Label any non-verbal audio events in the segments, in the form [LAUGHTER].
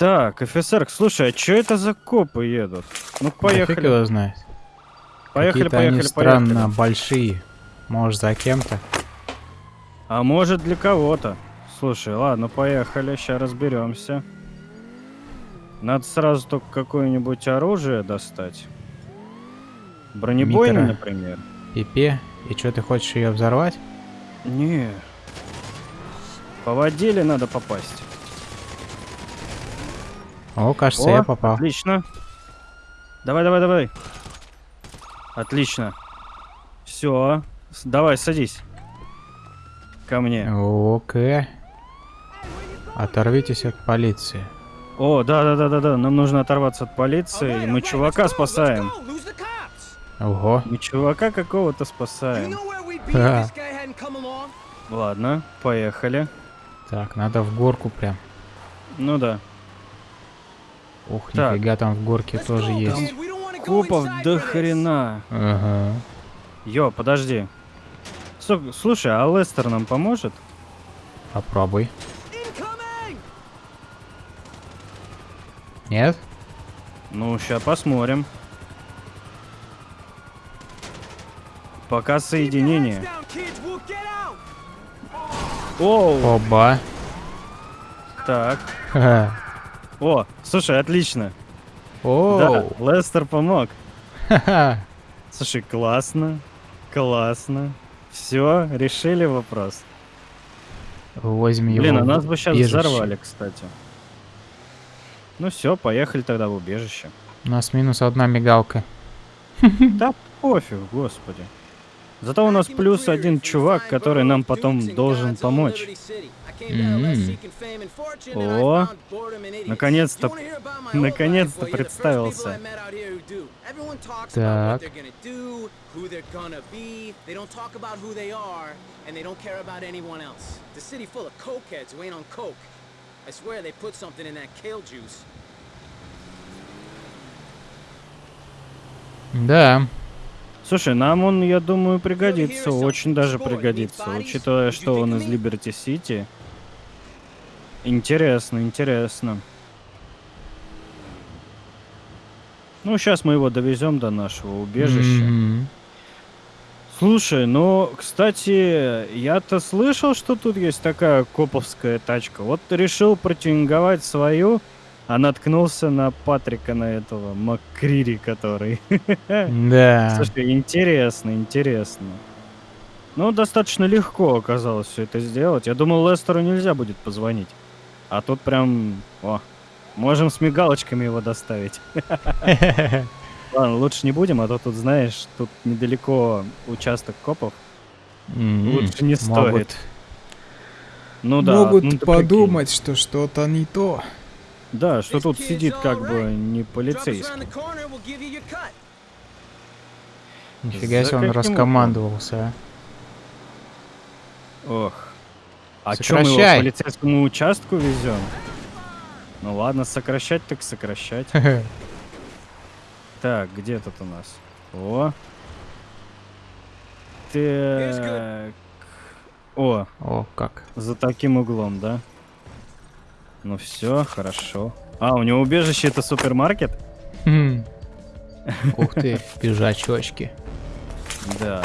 Так, офицер, слушай, а что это за копы едут? Ну, поехали. его знает. Поехали, поехали, они странно поехали. большие. Может, за кем-то? А может для кого-то. Слушай, ладно, поехали, сейчас разберемся. Надо сразу только какое-нибудь оружие достать. Бронебойный, например. Пипе. И что, ты хочешь ее взорвать? Не. По воде надо попасть? О, кажется, О, я попал. Отлично. Давай, давай, давай. Отлично. Все. Давай, садись. Ко мне. Окей. Оторвитесь от полиции. О, да, да, да, да, да. Нам нужно оторваться от полиции. и Мы чувака спасаем. Ого. Мы чувака какого-то спасаем. Ха. Ладно, поехали. Так, надо в горку прям. Ну да. Ух, Так. нифига там в горке тоже есть. Копов до хрена. Ага. Йо, подожди. Слушай, а Лестер нам поможет? Попробуй. Нет? Ну, сейчас посмотрим. Пока соединение. Оу, Оба. так. [LAUGHS] О, слушай, отлично. Да, Оу. Лестер помог. Слушай, классно. Классно. Все, решили вопрос. Возьми Блин, его а в нас бы сейчас убежище. взорвали, кстати. Ну все, поехали тогда в убежище. У нас минус одна мигалка. Да пофиг, господи. Зато у нас плюс один чувак, который нам потом должен помочь. М. О, наконец-то- наконец-то представился. Так. I swear they put something in that kale juice. Да. Слушай, нам он, я думаю, пригодится, очень даже пригодится, учитывая, что он из Либерти Сити. Интересно, интересно. Ну, сейчас мы его довезем до нашего убежища. Мгм. Слушай, ну, кстати, я-то слышал, что тут есть такая коповская тачка. Вот решил протюнинговать свою, а наткнулся на Патрика, на этого Маккрири, который. [LAUGHS] Да. Слушай, интересно, интересно. Ну, достаточно легко оказалось все это сделать. Я думал, Лестеру нельзя будет позвонить. А тут прям... О, можем с мигалочками его доставить. [LAUGHS] Ладно, лучше не будем, а то тут, знаешь, тут недалеко участок копов. Лучше не стоит. Ну да. Могут ну подумать, что что-то не то. Да, что тут сидит как бы не полицейский. Нифига себе он раскомандовался, а. Ох. А чё мы его к полицейскому участку везем? Ну ладно, сокращать так сокращать. Так, где тут у нас? О. Так. О, О, как. за таким углом, да? Ну все, хорошо. А, у него убежище это супермаркет? Хм. Ух ты, пижачочки. Да.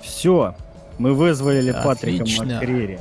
Все. Мы вызвали Патрика Отлично. Маккрири.